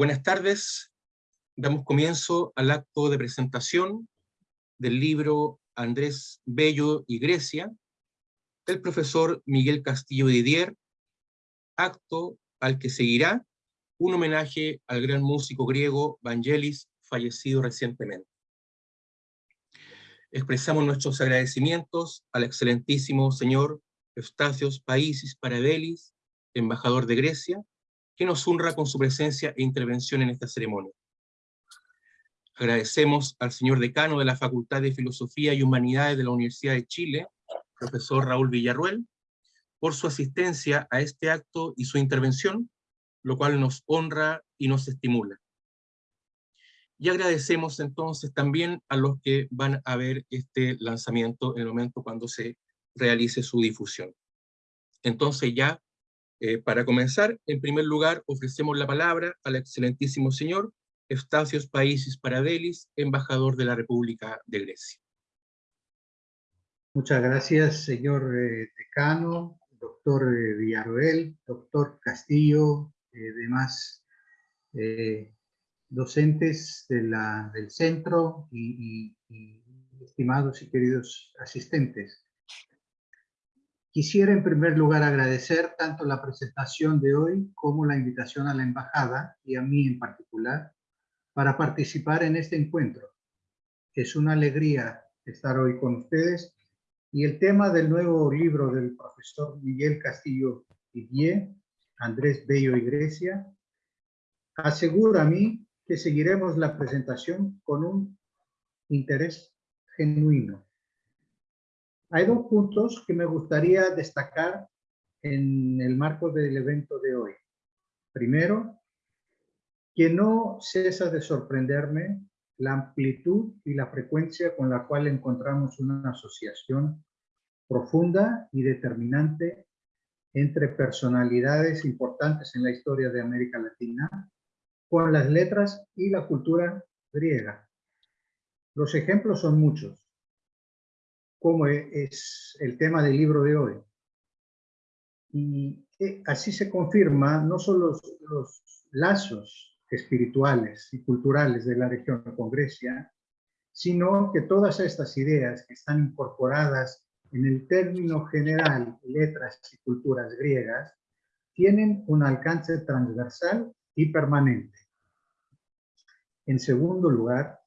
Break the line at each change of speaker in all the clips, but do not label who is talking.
Buenas tardes. Damos comienzo al acto de presentación del libro Andrés Bello y Grecia, del profesor Miguel Castillo Didier, acto al que seguirá un homenaje al gran músico griego Vangelis, fallecido recientemente. Expresamos nuestros agradecimientos al excelentísimo señor Eustacios Paisis Parabelis, embajador de Grecia, que nos honra con su presencia e intervención en esta ceremonia. Agradecemos al señor decano de la Facultad de Filosofía y Humanidades de la Universidad de Chile, profesor Raúl Villarruel, por su asistencia a este acto y su intervención, lo cual nos honra y nos estimula. Y agradecemos entonces también a los que van a ver este lanzamiento en el momento cuando se realice su difusión. Entonces ya, eh, para comenzar, en primer lugar ofrecemos la palabra al excelentísimo señor Eustacios Países Paradelis, embajador de la República de Grecia.
Muchas gracias, señor eh, decano, doctor eh, doctor Castillo, demás docentes de la, del centro y estimados y queridos asistentes. Quisiera en primer lugar agradecer tanto la presentación de hoy como la invitación a la embajada y a mí en particular para participar en este encuentro. Es una alegría estar hoy con ustedes y el tema del nuevo libro del profesor Miguel Castillo Didier, Andrés Bello Iglesia, asegura a mí que seguiremos la presentación con un interés genuino hay dos puntos que me gustaría destacar en el marco del evento de hoy. Primero, que no cesa de sorprenderme la amplitud y la frecuencia con la cual encontramos una asociación profunda y determinante entre personalidades importantes en la historia de América Latina con las letras y la cultura griega. Los ejemplos son muchos como es el tema del libro de hoy. Y eh, así se confirma no solo los, lazos espirituales y culturales de la región con Grecia, sino que todas estas ideas que están incorporadas en el término general letras y culturas griegas tienen un alcance transversal y permanente. En segundo lugar,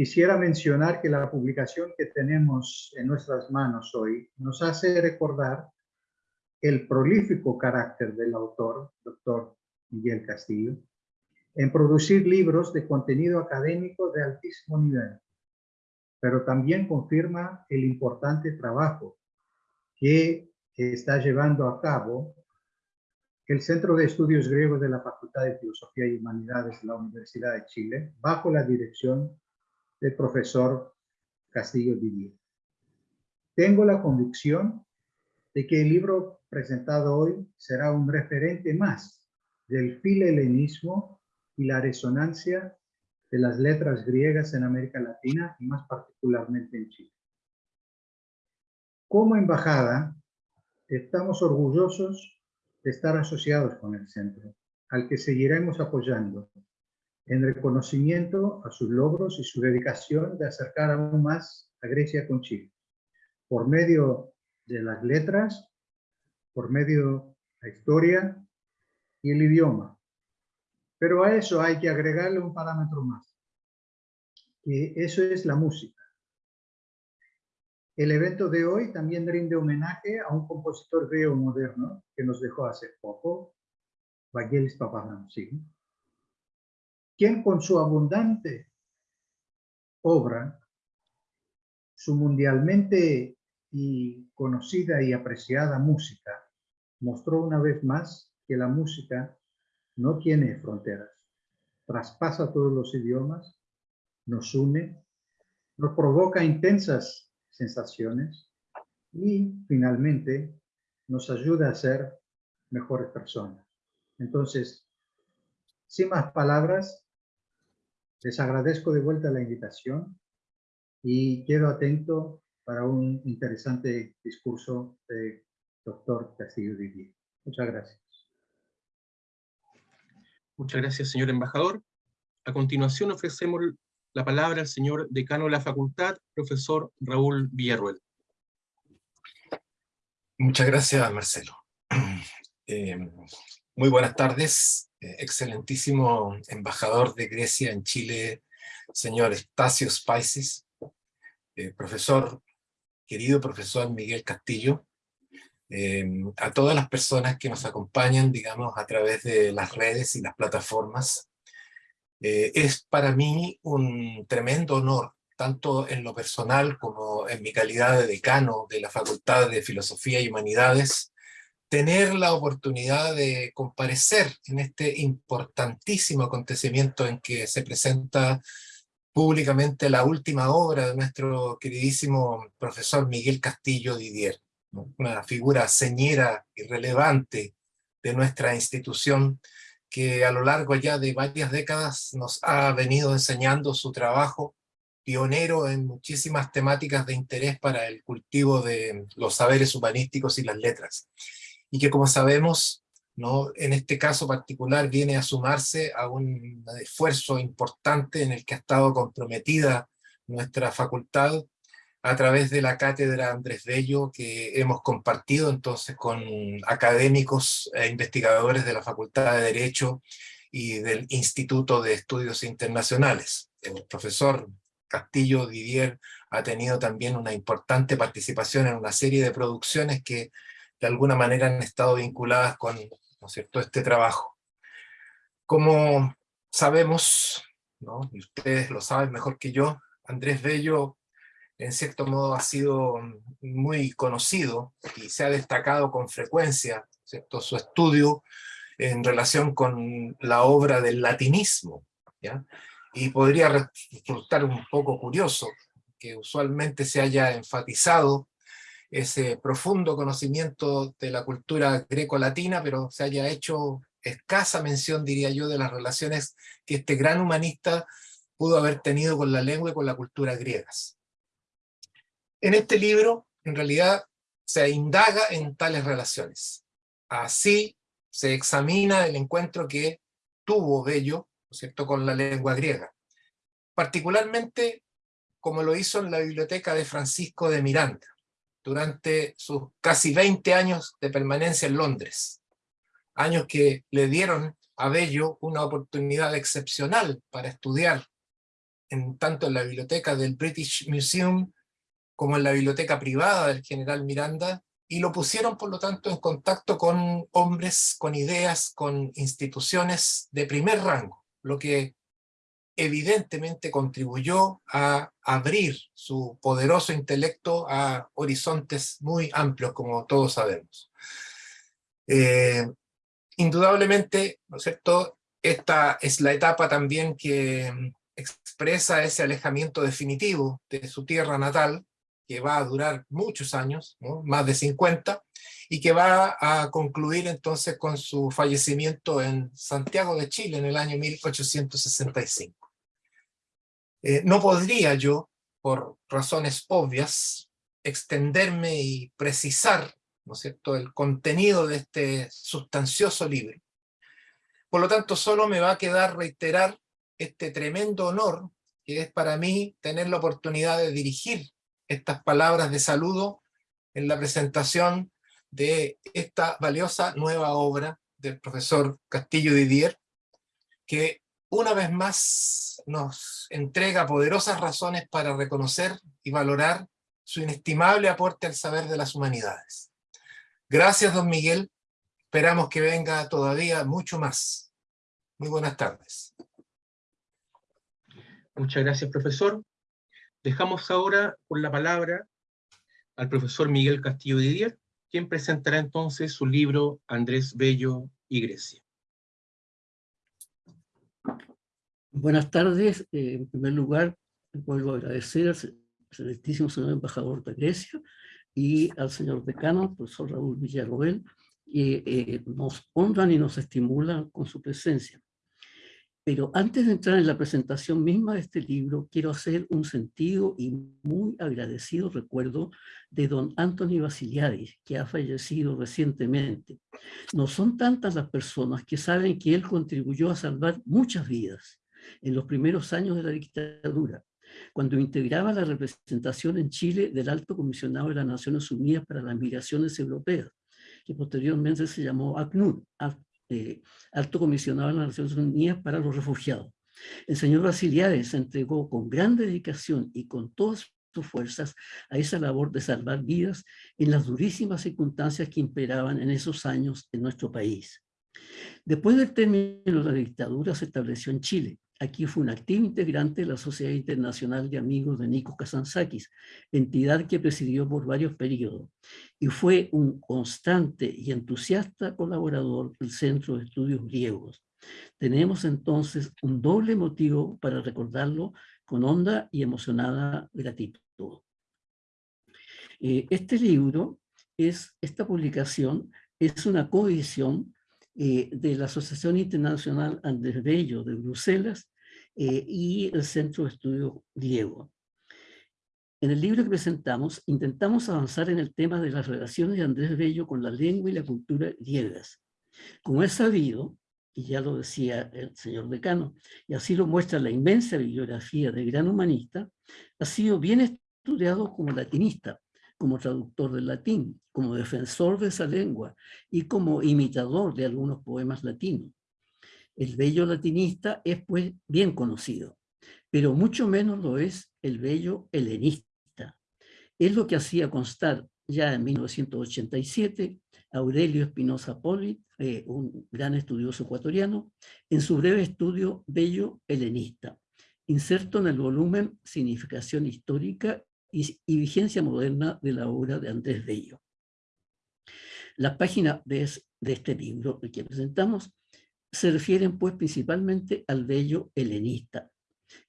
Quisiera mencionar que la publicación que tenemos en nuestras manos hoy nos hace recordar el prolífico carácter del autor, doctor Miguel Castillo, en producir libros de contenido académico de altísimo nivel, pero también confirma el importante trabajo que está llevando a cabo el Centro de Estudios Griegos de la Facultad de Filosofía y Humanidades de la Universidad de Chile, bajo la dirección del profesor Castillo Didier. Tengo la convicción de que el libro presentado hoy será un referente más del filhelenismo y la resonancia de las letras griegas en América Latina y más particularmente en Chile. Como embajada, estamos orgullosos de estar asociados con el centro, al que seguiremos apoyando en reconocimiento a sus logros y su dedicación de acercar aún más a Grecia con Chile, por medio de las letras, por medio de la historia y el idioma. Pero a eso hay que agregarle un parámetro más, que eso es la música. El evento de hoy también rinde homenaje a un compositor griego moderno que nos dejó hace poco, Vangelis Papahanousis quien con su abundante obra, su mundialmente y conocida y apreciada música, mostró una vez más que la música no tiene fronteras, traspasa todos los idiomas, nos une, nos provoca intensas sensaciones y finalmente nos ayuda a ser mejores personas. Entonces, sin más palabras, les agradezco de vuelta la invitación y quedo atento para un interesante discurso de doctor Castillo Didier. Muchas gracias.
Muchas gracias, señor embajador. A continuación ofrecemos la palabra al señor decano de la facultad, profesor Raúl Villarruel.
Muchas gracias, Marcelo. Eh, muy buenas tardes, excelentísimo embajador de Grecia en Chile, señor Estacio Spices, eh, profesor, querido profesor Miguel Castillo, a todas las personas que nos acompañan, digamos, a través de las redes y las plataformas. es para mí un tremendo honor tanto en lo personal como en mi calidad de decano de la Facultad de Filosofía y Humanidades, tener la oportunidad de comparecer en este importantísimo acontecimiento en que se presenta públicamente la última obra de nuestro queridísimo profesor Miguel Castillo Didier, una figura señera y relevante de nuestra institución que a lo largo ya de varias décadas nos ha venido enseñando su trabajo pionero en muchísimas temáticas de interés para el cultivo de los saberes humanísticos y las letras. Y que como sabemos, ¿no? en este caso particular viene a sumarse a un esfuerzo importante en el que ha estado comprometida nuestra facultad a través de la cátedra Andrés Bello que hemos compartido entonces con académicos e investigadores de la Facultad de Derecho y del Instituto de Estudios Internacionales. El profesor Castillo Didier ha tenido también una importante participación en una serie de producciones que de alguna manera han estado vinculadas con ¿no es cierto? este trabajo. Como sabemos, ¿no? y ustedes lo saben mejor que yo, Andrés Bello en cierto modo ha sido muy conocido y se ha destacado con frecuencia ¿cierto? su estudio en relación con la obra del latinismo. ¿ya? Y podría resultar un poco curioso que usualmente se haya enfatizado ese profundo conocimiento de la cultura greco-latina, pero se haya hecho escasa mención, diría yo, de las relaciones que este gran humanista pudo haber tenido con la lengua y con la cultura griegas. En este libro, en realidad, se indaga en tales relaciones. Así se examina el encuentro que tuvo Bello cierto?, con la lengua griega. Particularmente como lo hizo en la biblioteca de Francisco de Miranda, durante sus casi 20 años de permanencia en Londres. Años que le dieron a Bello una oportunidad excepcional para estudiar en, tanto en la biblioteca del British Museum como en la biblioteca privada del general Miranda, y lo pusieron por lo tanto en contacto con hombres, con ideas, con instituciones de primer rango lo que evidentemente contribuyó a abrir su poderoso intelecto a horizontes muy amplios, como todos sabemos. Eh, indudablemente, ¿no es cierto?, esta es la etapa también que expresa ese alejamiento definitivo de su tierra natal, que va a durar muchos años, más de 50, y que va a concluir entonces con su fallecimiento en Santiago de Chile en el año 1865. Eh, no podría yo, por razones obvias, extenderme y precisar ¿no es cierto? el contenido de este sustancioso libro. Por lo tanto, solo me va a quedar reiterar este tremendo honor que es para mí tener la oportunidad de dirigir estas palabras de saludo en la presentación de esta valiosa nueva obra del profesor Castillo Didier, que una vez más nos entrega poderosas razones para reconocer y valorar su inestimable aporte al saber de las humanidades. Gracias, don Miguel. Esperamos que venga todavía mucho más. Muy buenas tardes.
Muchas gracias, profesor. Dejamos ahora con la palabra al profesor Miguel Castillo Didier, quien presentará entonces su libro Andrés Bello y Grecia.
Buenas tardes. Eh, en primer lugar, vuelvo a agradecer al excelentísimo señor embajador de Grecia y al señor decano, profesor Raúl Villarroel, que eh, nos honran y nos estimulan con su presencia. Pero antes de entrar en la presentación misma de este libro, quiero hacer un sentido y muy agradecido recuerdo de don Anthony Basiliadis, que ha fallecido recientemente. No son tantas las personas que saben que él contribuyó a salvar muchas vidas en los primeros años de la dictadura, cuando integraba la representación en Chile del Alto Comisionado de las Naciones Unidas para las Migraciones Europeas, que posteriormente se llamó ACNUR, eh, Alto Comisionado de las Naciones Unidas para los Refugiados. El señor Basiliades se entregó con gran dedicación y con todas sus fuerzas a esa labor de salvar vidas en las durísimas circunstancias que imperaban en esos años en nuestro país. Después del término de la dictadura se estableció en Chile, Aquí fue un activo integrante de la Sociedad Internacional de Amigos de Nikos Kazantzakis, entidad que presidió por varios periodos, y fue un constante y entusiasta colaborador del Centro de Estudios Griegos. Tenemos entonces un doble motivo para recordarlo con honda y emocionada gratitud. Eh, este libro, es, esta publicación, es una coedición eh, de la Asociación Internacional Andrés Bello de Bruselas eh, y el Centro de Estudio Griego. En el libro que presentamos, intentamos avanzar en el tema de las relaciones de Andrés Bello con la lengua y la cultura griegas. Como es sabido, y ya lo decía el señor decano, y así lo muestra la inmensa bibliografía del gran humanista, ha sido bien estudiado como latinista, como traductor del latín, como defensor de esa lengua y como imitador de algunos poemas latinos. El bello latinista es pues bien conocido, pero mucho menos lo es el bello helenista. Es lo que hacía constar ya en 1987 Aurelio Espinosa Poli, eh, un gran estudioso ecuatoriano, en su breve estudio Bello Helenista, inserto en el volumen Significación Histórica y, y Vigencia Moderna de la obra de Andrés Bello. Las páginas de, de este libro que presentamos se refieren pues principalmente al bello helenista.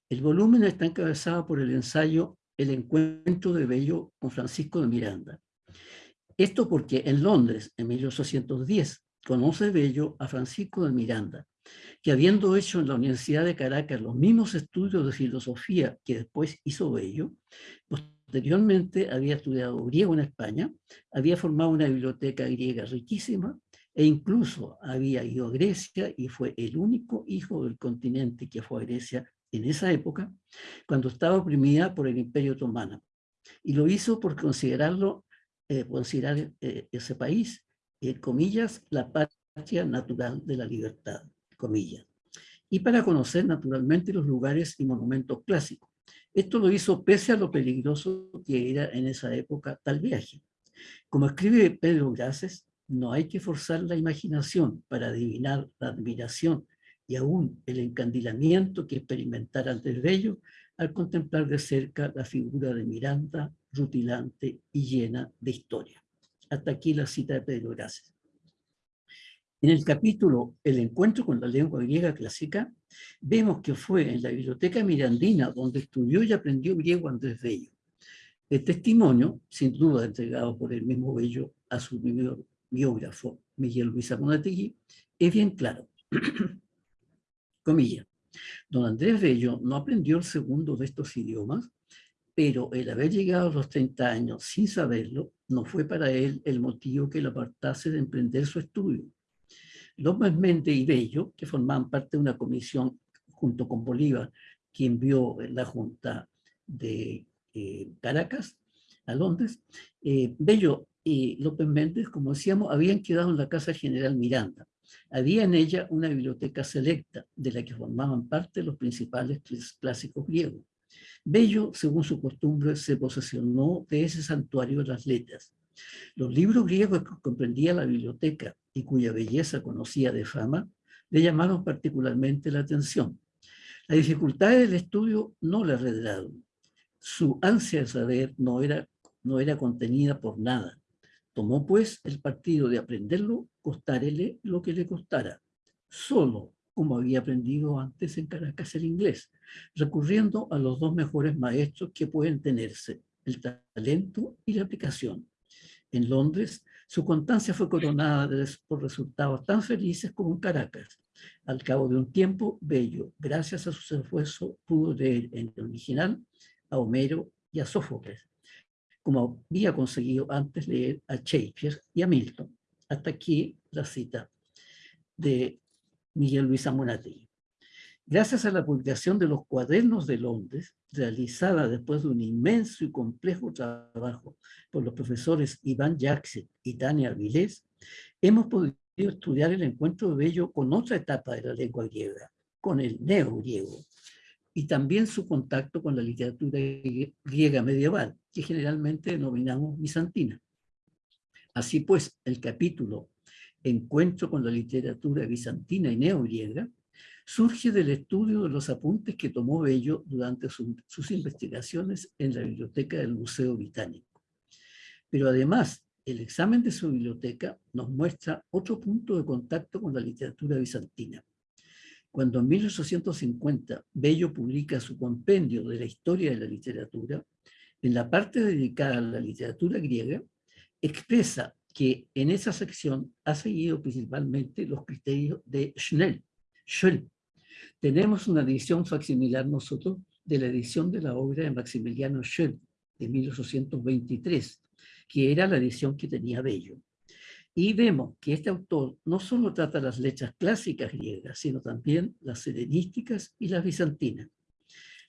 El volumen está encabezado por el ensayo El encuentro de Bello con Francisco de Miranda. Esto porque en Londres, en 1810, conoce Bello a Francisco de Miranda, que habiendo hecho en la Universidad de Caracas los mismos estudios de filosofía que después hizo Bello, posteriormente había estudiado griego en España, había formado una biblioteca griega riquísima e incluso había ido a Grecia y fue el único hijo del continente que fue a Grecia en esa época, cuando estaba oprimida por el Imperio Otomano. Y lo hizo por considerarlo, eh, considerar eh, ese país, en comillas, la patria natural de la libertad, comillas. Y para conocer naturalmente los lugares y monumentos clásicos. Esto lo hizo pese a lo peligroso que era en esa época tal viaje. Como escribe Pedro Graces, no hay que forzar la imaginación para adivinar la admiración y aún el encandilamiento que experimentara el Bello al contemplar de cerca la figura de Miranda, rutilante y llena de historia. Hasta aquí la cita de Pedro Gracias. En el capítulo El encuentro con la lengua griega clásica, vemos que fue en la biblioteca mirandina donde estudió y aprendió griego Andrés Bello. El testimonio, sin duda entregado por el mismo Bello a su biógrafo Miguel Luis Amonategui, es bien claro. Comilla. Don Andrés Bello no aprendió el segundo de estos idiomas, pero el haber llegado a los 30 años sin saberlo no fue para él el motivo que lo apartase de emprender su estudio. López Méndez y Bello, que formaban parte de una comisión junto con Bolívar, que envió la Junta de eh, Caracas a Londres, eh, Bello y López Méndez, como decíamos, habían quedado en la Casa General Miranda. Había en ella una biblioteca selecta, de la que formaban parte los principales clásicos griegos. Bello, según su costumbre, se posesionó de ese santuario de las letras. Los libros griegos que comprendía la biblioteca y cuya belleza conocía de fama, le llamaron particularmente la atención. La dificultad del estudio no le arredraron. Su ansia de saber no era, no era contenida por nada. Tomó pues el partido de aprenderlo, costárele lo que le costara, solo como había aprendido antes en Caracas el inglés, recurriendo a los dos mejores maestros que pueden tenerse, el talento y la aplicación. En Londres Su constancia fue coronada por resultados tan felices como en Caracas. Al cabo de un tiempo, Bello, gracias a sus esfuerzos, pudo leer en el original a Homero y a Sófocles, como había conseguido antes leer a Shakespeare y a Milton. Hasta aquí la cita de Miguel Luis Amunategui. Gracias a la publicación de los cuadernos de Londres, realizada después de un inmenso y complejo trabajo por los profesores Iván Jackson y Tania Avilés, hemos podido estudiar el encuentro de Bello con otra etapa de la lengua griega, con el neogriego, y también su contacto con la literatura griega medieval, que generalmente denominamos bizantina. Así pues, el capítulo Encuentro con la literatura bizantina y neogriega surge del estudio de los apuntes que tomó Bello durante sus investigaciones en la biblioteca del Museo Británico. Pero además, el examen de su biblioteca nos muestra otro punto de contacto con la literatura bizantina. Cuando en 1850 Bello publica su compendio de la historia de la literatura, en la parte dedicada a la literatura griega, expresa que en esa sección ha seguido principalmente los criterios de Schnell, Schell. Tenemos una edición facsimilar nosotros de la edición de la obra de Maximiliano Schell, de 1823, que era la edición que tenía Bello. Y vemos que este autor no solo trata las letras clásicas griegas, sino también las helenísticas y las bizantinas.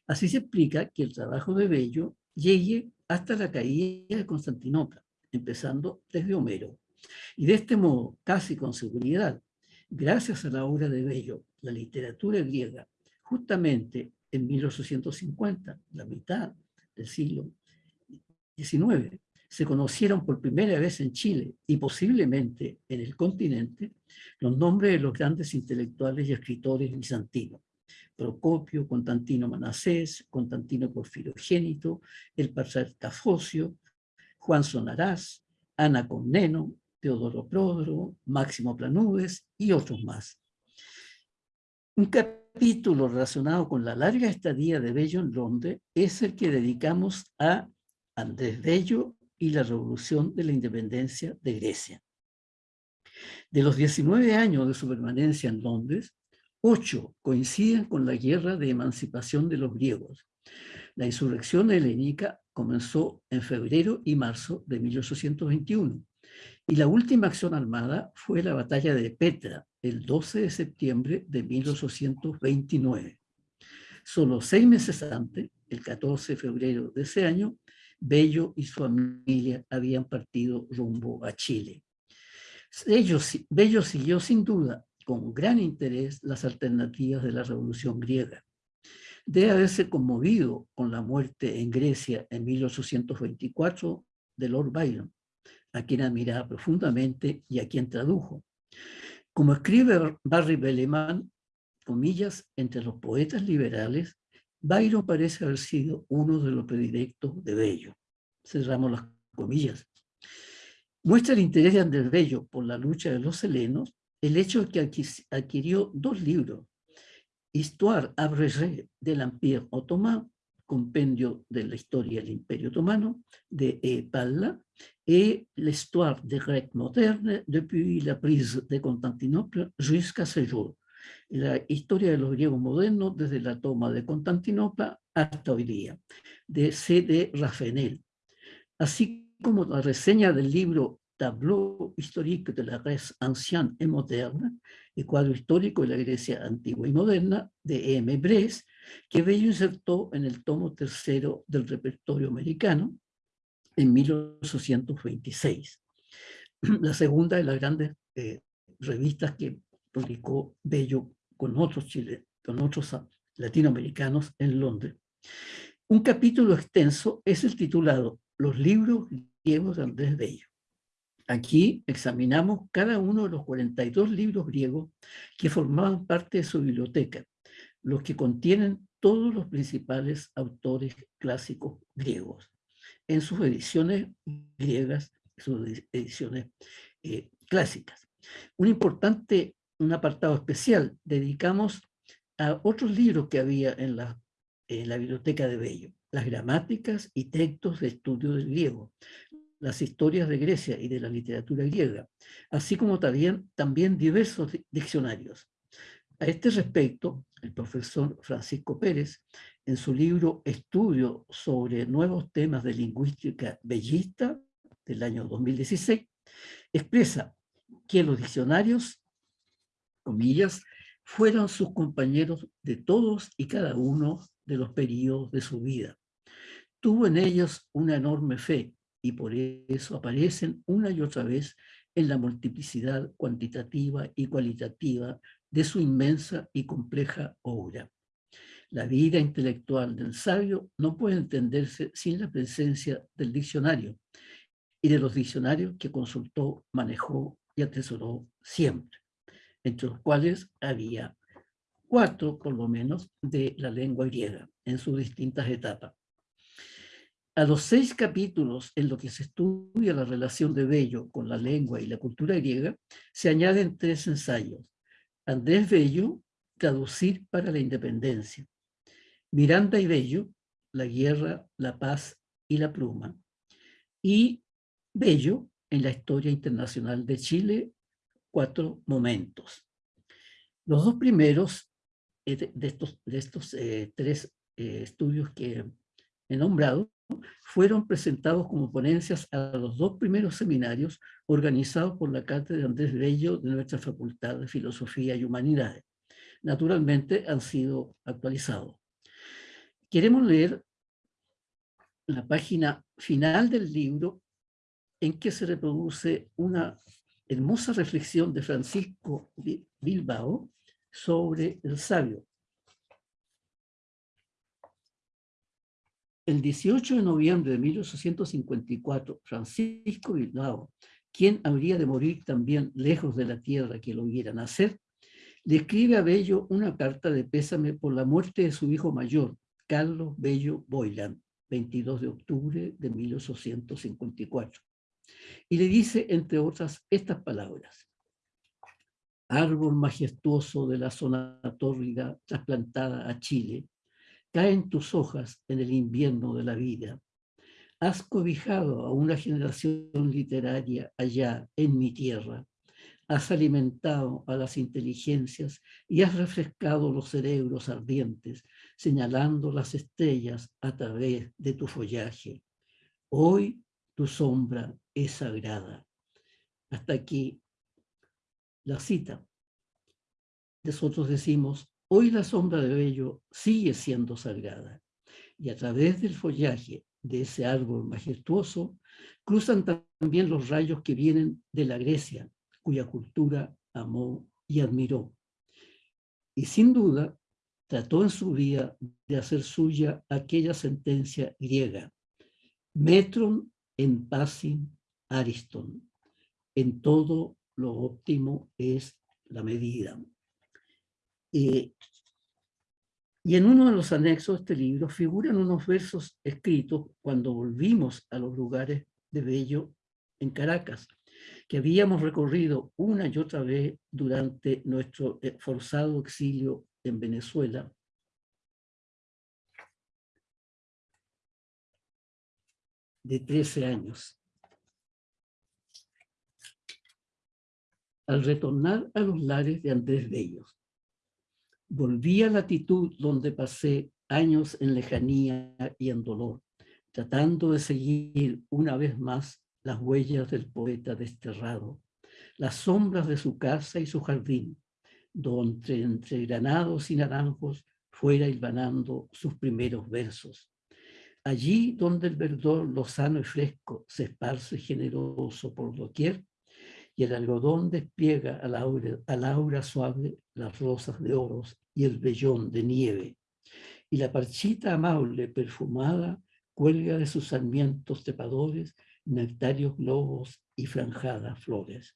Así se explica que el trabajo de Bello llegue hasta la caída de Constantinopla, empezando desde Homero. Y de este modo, casi con seguridad, gracias a la obra de Bello, la literatura griega, justamente en 1850, la mitad del siglo XIX, se conocieron por primera vez en Chile y posiblemente en el continente los nombres de los grandes intelectuales y escritores bizantinos. Procopio, Constantino Manasés, Constantino Porfirogénito, el patriarca Focio, Juan Sonarás, Ana Comneno, Teodoro Prodro, Máximo Planudes y otros más. Un capítulo relacionado con la larga estadía de Bello en Londres es el que dedicamos a Andrés Bello y la revolución de la independencia de Grecia. De los 19 años de su permanencia en Londres, ocho coinciden con la guerra de emancipación de los griegos. La insurrección helénica comenzó en febrero y marzo de 1821, y la última acción armada fue la batalla de Petra, el 12 de septiembre de 1829. Solo seis meses antes, el 14 de febrero de ese año, Bello y su familia habían partido rumbo a Chile. Bello siguió sin duda con gran interés las alternativas de la Revolución griega. Debe haberse conmovido con la muerte en Grecia en 1824 de Lord Byron, a quien admiraba profundamente y a quien tradujo. Como escribe Barry Belleman, comillas, entre los poetas liberales, Byron parece haber sido uno de los predilectos de Bello. Cerramos las comillas. Muestra el interés de Andrés Bello por la lucha de los helenos el hecho de que adquirió dos libros, Histoire abrégée de l'Empire ottoman, compendio de la historia del Imperio Otomano, de E. Palla, y l'Histoire des Grecs modernes depuis la prise de Constantinople jusqu'à ce jour, la historia de los griegos modernos desde la toma de Constantinopla hasta hoy día, de C. D. Así como la reseña del libro Tableau historique de la Grèce ancienne et moderne, el cuadro histórico de la Grecia antigua y moderna, de E. M. Bres, que Bello insertó en el tomo tercero del repertorio americano en 1826. La segunda de las grandes eh, revistas que publicó Bello con otros, Chile, con otros latinoamericanos en Londres. Un capítulo extenso es el titulado Los libros griegos de Andrés Bello. Aquí examinamos cada uno de los 42 libros griegos que formaban parte de su biblioteca, los que contienen todos los principales autores clásicos griegos, en sus ediciones griegas, sus ediciones eh, clásicas. Un importante un apartado especial dedicamos a otros libros que había en la, en la biblioteca de Bello, las gramáticas y textos de estudio del griego, las historias de Grecia y de la literatura griega, así como también, también diversos diccionarios. A este respecto, el profesor Francisco Pérez, en su libro Estudio sobre nuevos temas de lingüística bellista del año 2016, expresa que los diccionarios, comillas, fueron sus compañeros de todos y cada uno de los periodos de su vida. Tuvo en ellos una enorme fe y por eso aparecen una y otra vez en la multiplicidad cuantitativa y cualitativa de su inmensa y compleja obra. La vida intelectual del sabio no puede entenderse sin la presencia del diccionario y de los diccionarios que consultó, manejó y atesoró siempre, entre los cuales había cuatro, por lo menos, de la lengua griega en sus distintas etapas. A los seis capítulos en los que se estudia la relación de Bello con la lengua y la cultura griega, se añaden tres ensayos. Andrés Bello, Traducir para la Independencia. Miranda y Bello, La Guerra, la Paz y la Pluma. Y Bello, en la Historia Internacional de Chile, Cuatro Momentos. Los dos primeros eh, de estos, de estos eh, tres eh, estudios que he nombrado fueron presentados como ponencias a los dos primeros seminarios organizados por la Cátedra de Andrés Bello de nuestra Facultad de Filosofía y Humanidades. Naturalmente han sido actualizados. Queremos leer la página final del libro en que se reproduce una hermosa reflexión de Francisco Bilbao sobre el sabio, El 18 de noviembre de 1854, Francisco Bilbao, quien habría de morir también lejos de la tierra que lo viera nacer, le escribe a Bello una carta de pésame por la muerte de su hijo mayor, Carlos Bello Boylan, 22 de octubre de 1854. Y le dice, entre otras, estas palabras. Árbol majestuoso de la zona tórrida trasplantada a Chile, caen tus hojas en el invierno de la vida. Has cobijado a una generación literaria allá en mi tierra. Has alimentado a las inteligencias y has refrescado los cerebros ardientes, señalando las estrellas a través de tu follaje. Hoy tu sombra es sagrada. Hasta aquí la cita. Nosotros decimos, Hoy la sombra de Bello sigue siendo sagrada y a través del follaje de ese árbol majestuoso cruzan también los rayos que vienen de la Grecia, cuya cultura amó y admiró. Y sin duda trató en su vida de hacer suya aquella sentencia griega, metron en pasin ariston, en todo lo óptimo es la medida. Y en uno de los anexos de este libro figuran unos versos escritos cuando volvimos a los lugares de Bello en Caracas, que habíamos recorrido una y otra vez durante nuestro eh, forzado exilio en Venezuela. de 13 años. Al retornar a los lares de Andrés Bellos, Volví a la latitud donde pasé años en lejanía y en dolor, tratando de seguir una vez más las huellas del poeta desterrado, las sombras de su casa y su jardín, donde entre granados y naranjos fuera hilvanando sus primeros versos. Allí donde el verdor lozano y fresco se esparce generoso por doquier, y el algodón despliega a la aura, suave las rosas de oros y el vellón de nieve, y la parchita amable perfumada cuelga de sus sarmientos trepadores nectarios globos y franjadas flores.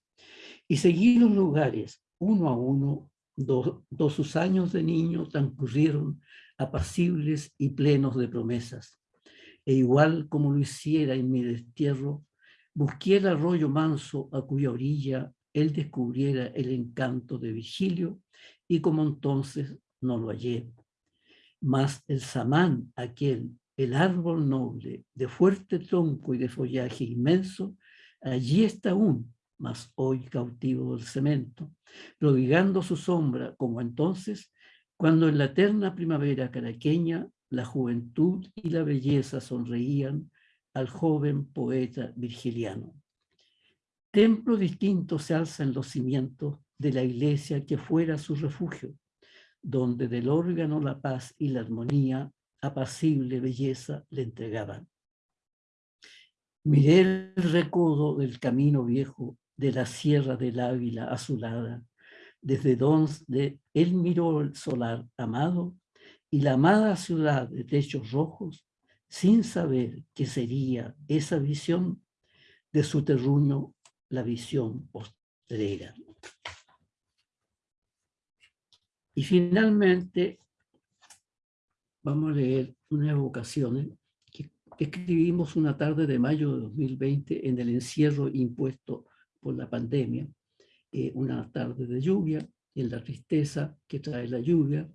Y seguí los lugares, uno a uno, dos sus años de niño transcurrieron apacibles y plenos de promesas. E igual como lo hiciera en mi destierro, busqué el arroyo manso a cuya orilla él descubriera el encanto de Vigilio y como entonces no lo hallé. Mas el samán, aquel el árbol noble, de fuerte tronco y de follaje inmenso, allí está aún, mas hoy cautivo del cemento, prodigando su sombra como entonces, cuando en la eterna primavera caraqueña la juventud y la belleza sonreían al joven poeta virgiliano. Templo distinto se alza en los cimientos de la iglesia que fuera su refugio, donde del órgano la paz y la armonía apacible belleza le entregaban. Miré el recodo del camino viejo de la sierra del Ávila azulada, desde donde él miró el solar amado y la amada ciudad de techos rojos, sin saber qué sería esa visión de su terruño, la visión postrera. Y finalmente, vamos a leer unas evocaciones que escribimos una tarde de mayo de 2020 en el encierro impuesto la pandemia. Eh, una tarde de lluvia, en la tristeza que trae la lluvia,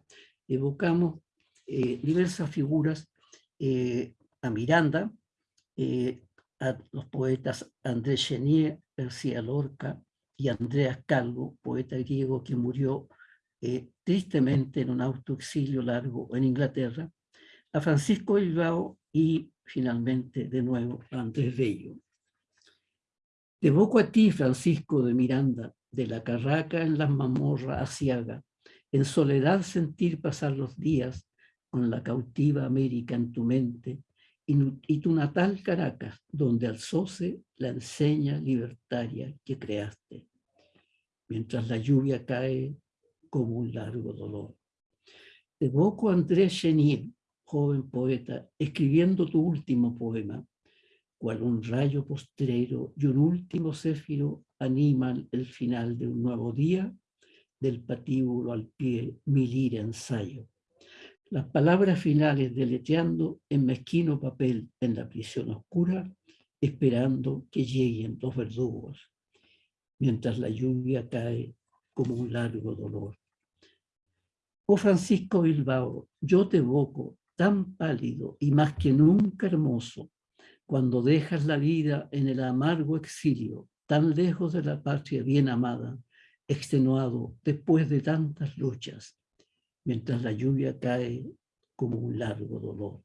evocamos eh, diversas figuras eh, a Miranda, a los poetas Andrés Chenier, García Lorca y Andreas Calvo, poeta griego que murió tristemente en un autoexilio largo en Inglaterra, a Francisco Bilbao y finalmente de nuevo a Andrés Bello. Te evoco a ti, Francisco de Miranda, de la carraca en las mamorras asiaga, en soledad sentir pasar los días con la cautiva América en tu mente y, tu natal Caracas, donde alzóse la enseña libertaria que creaste, mientras la lluvia cae como un largo dolor. Te evoco a Andrés Chenier, joven poeta, escribiendo tu último poema, cual un rayo postrero y un último céfiro animan el final de un nuevo día, del patíbulo al pie mi lira ensayo. Las palabras finales deleteando en mezquino papel en la prisión oscura, esperando que lleguen los verdugos, mientras la lluvia cae como un largo dolor. Oh Francisco Bilbao, yo te evoco tan pálido y más que nunca hermoso, cuando dejas la vida en el amargo exilio, tan lejos de la patria bien amada, extenuado después de tantas luchas, mientras la lluvia cae como un largo dolor.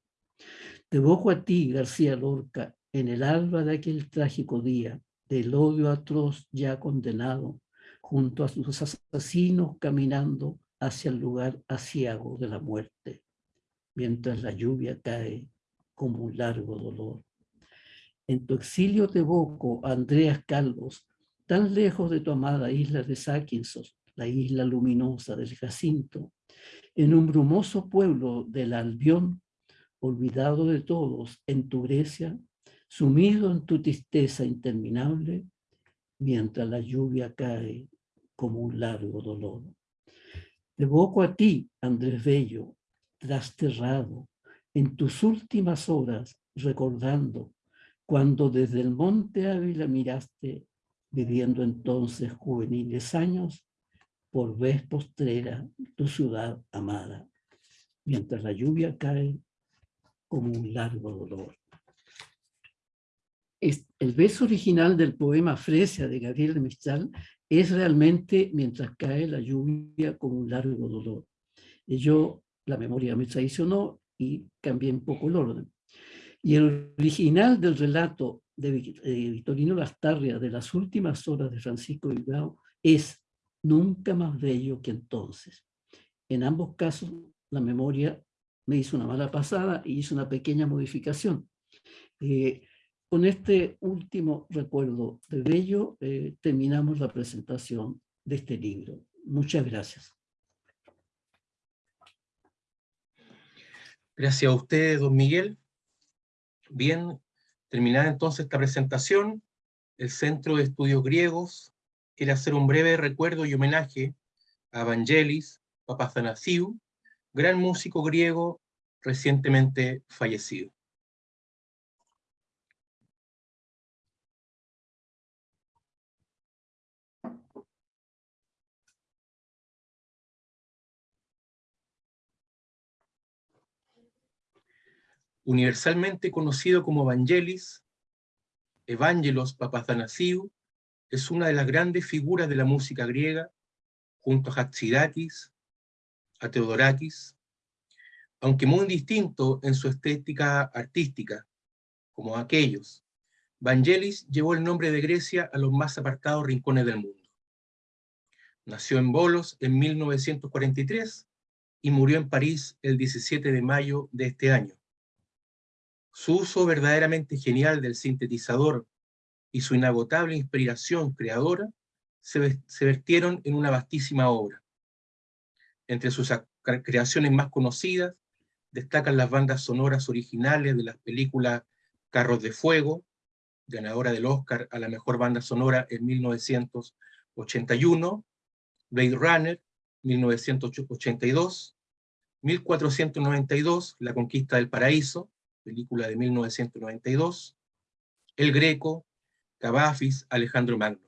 Te evoco a ti, García Lorca, en el alba de aquel trágico día, del odio atroz ya condenado, junto a sus asesinos caminando hacia el lugar asiago de la muerte, mientras la lluvia cae como un largo dolor. En tu exilio te evoco, Andreas Calvos, tan lejos de tu amada isla de Sáquinsos, la isla luminosa del Jacinto, en un brumoso pueblo del Albión, olvidado de todos en tu Grecia, sumido en tu tristeza interminable, mientras la lluvia cae como un largo dolor. Te evoco a ti, Andrés Bello, trasterrado, en tus últimas horas, recordando cuando desde el monte Ávila miraste, viviendo entonces juveniles años, por vez postrera tu ciudad amada, mientras la lluvia cae como un largo dolor. El verso original del poema Fresia de Gabriel de Mistral es realmente mientras cae la lluvia con un largo dolor. Y yo, la memoria me traicionó y cambié un poco el orden. Y el original del relato de Victorino Lastarria de las últimas horas de Francisco Bilbao es nunca más bello que entonces. En ambos casos, la memoria me hizo una mala pasada y hizo una pequeña modificación. Eh, con este último recuerdo de Bello, eh, terminamos la presentación de este libro. Muchas gracias.
Gracias a usted, don Miguel. Bien, terminada entonces esta presentación, el Centro de Estudios Griegos quiere hacer un breve recuerdo y homenaje a Evangelis Papazanasiou, gran músico griego recientemente fallecido. Universalmente conocido como Evangelis, Evangelos Papathanassiou, es una de las grandes figuras de la música griega, junto a Hatzidakis, a Teodorakis, aunque muy distinto en su estética artística, como aquellos. Vangelis llevó el nombre de Grecia a los más apartados rincones del mundo. Nació en Bolos en 1943 y murió en París el 17 de mayo de este año. Su uso verdaderamente genial del sintetizador y su inagotable inspiración creadora se, vertieron en una vastísima obra. Entre sus creaciones más conocidas destacan las bandas sonoras originales de las películas Carros de Fuego, ganadora del Oscar a la mejor banda sonora en 1981, Blade Runner, 1982, 1492, La Conquista del Paraíso, película de 1992, El Greco, Cavafis, Alejandro Magno.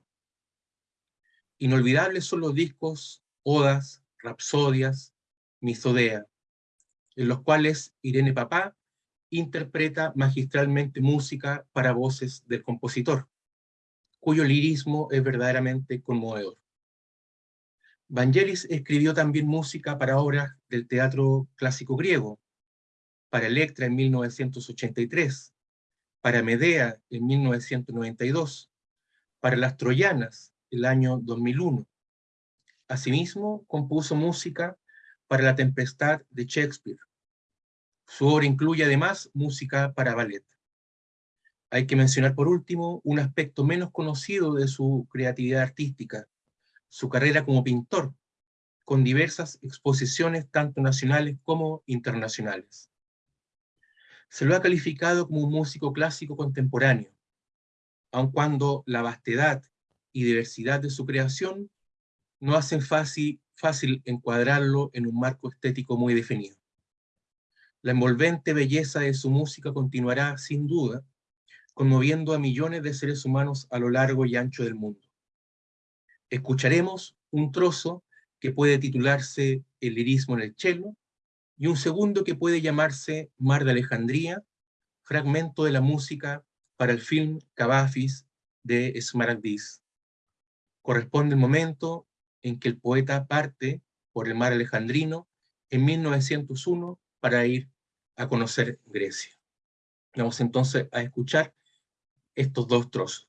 Inolvidables son los discos Odas, Rapsodias, Misodea, en los cuales Irene Papá interpreta magistralmente música para voces del compositor, cuyo lirismo es verdaderamente conmovedor. Vangelis escribió también música para obras del teatro clásico griego, para Electra en 1983, para Medea en 1992, para Las Troyanas el año 2001. Asimismo, compuso música para La Tempestad de Shakespeare. Su obra incluye además música para ballet. Hay que mencionar por último un aspecto menos conocido de su creatividad artística, su carrera como pintor, con diversas exposiciones tanto nacionales como internacionales. Se lo ha calificado como un músico clásico contemporáneo, aun cuando la vastedad y diversidad de su creación no hacen fácil, fácil encuadrarlo en un marco estético muy definido. La envolvente belleza de su música continuará, sin duda, conmoviendo a millones de seres humanos a lo largo y ancho del mundo. Escucharemos un trozo que puede titularse El lirismo en el cello, y un segundo que puede llamarse Mar de Alejandría, fragmento de la música para el film Cavafis de Smaragdis. Corresponde el momento en que el poeta parte por el mar alejandrino en 1901 para ir a conocer Grecia. Vamos entonces a escuchar estos dos trozos.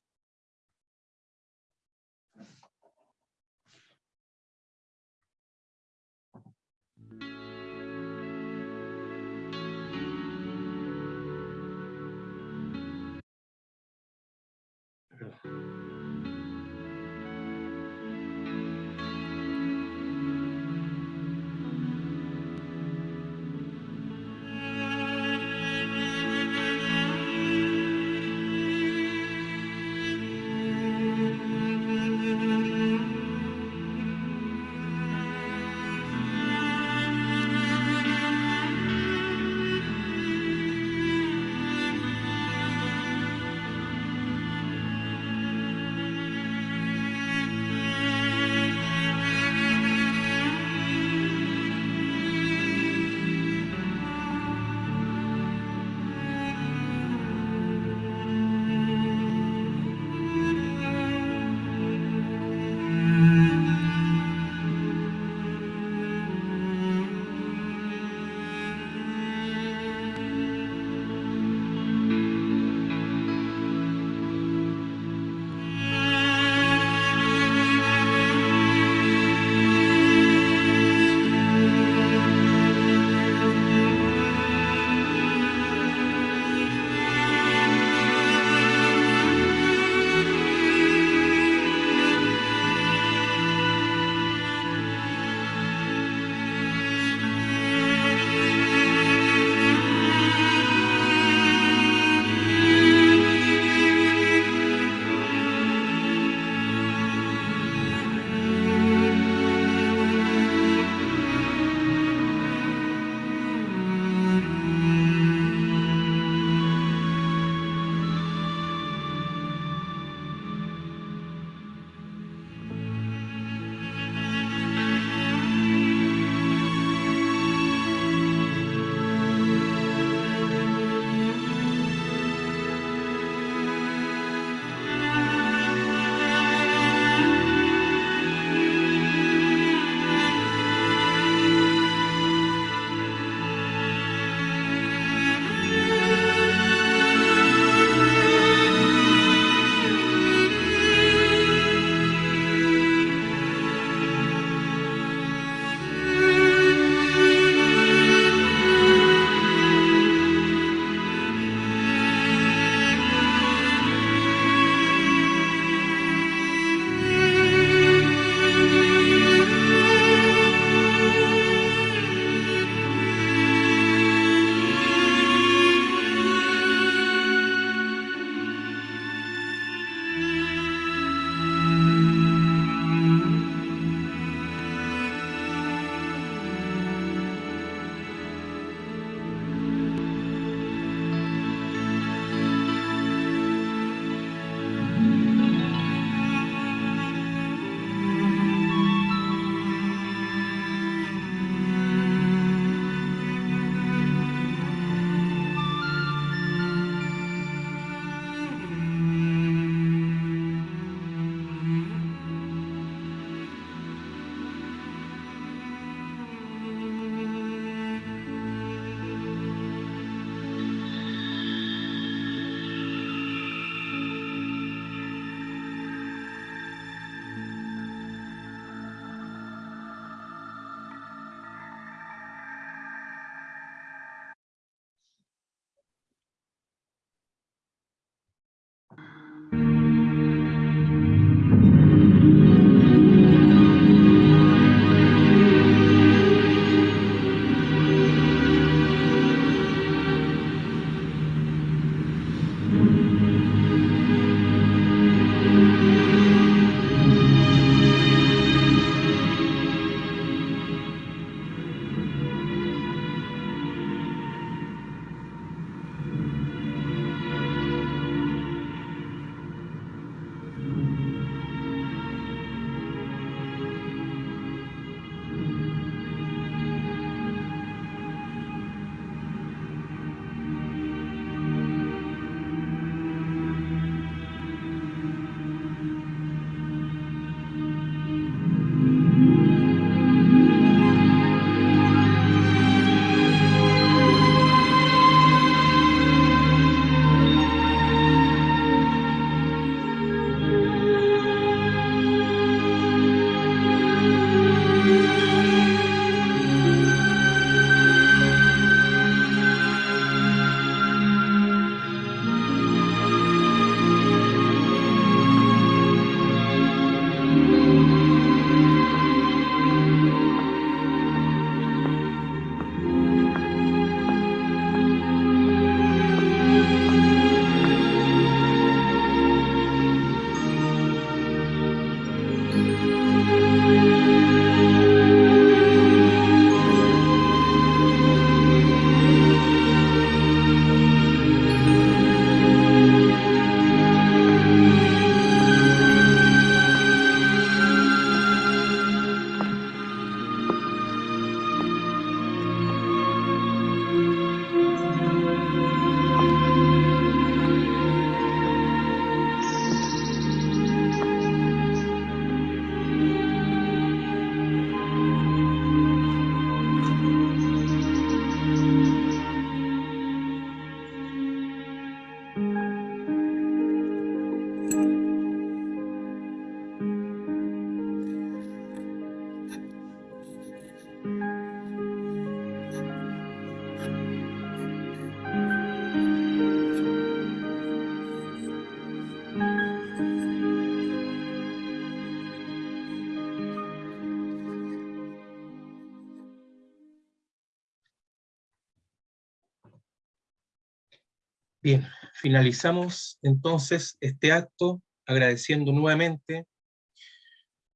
Bien, finalizamos entonces este acto agradeciendo nuevamente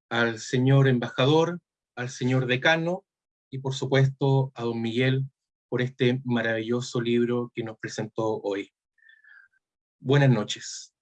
al señor embajador, al señor decano y por supuesto a don Miguel por este maravilloso libro que nos presentó hoy. Buenas noches.